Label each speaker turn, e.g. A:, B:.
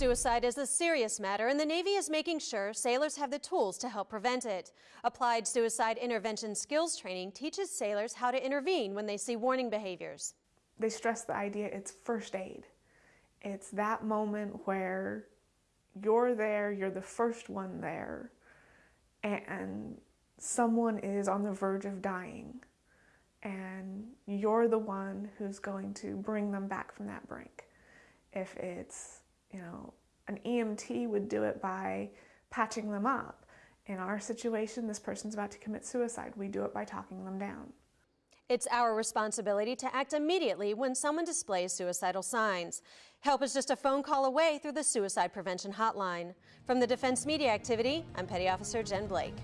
A: Suicide is a serious matter, and the Navy is making sure sailors have the tools to help prevent it. Applied Suicide Intervention Skills Training teaches sailors how to intervene when they see warning behaviors.
B: They stress the idea it's first aid. It's that moment where you're there, you're the first one there, and someone is on the verge of dying, and you're the one who's going to bring them back from that brink. If it's you know, an EMT would do it by patching them up. In our situation, this person's about to commit suicide. We do it by talking them down.
A: It's our responsibility to act immediately when someone displays suicidal signs. Help is just a phone call away through the Suicide Prevention Hotline. From the Defense Media Activity, I'm Petty Officer Jen Blake.